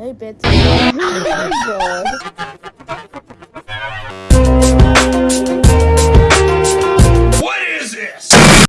Hey, bitch.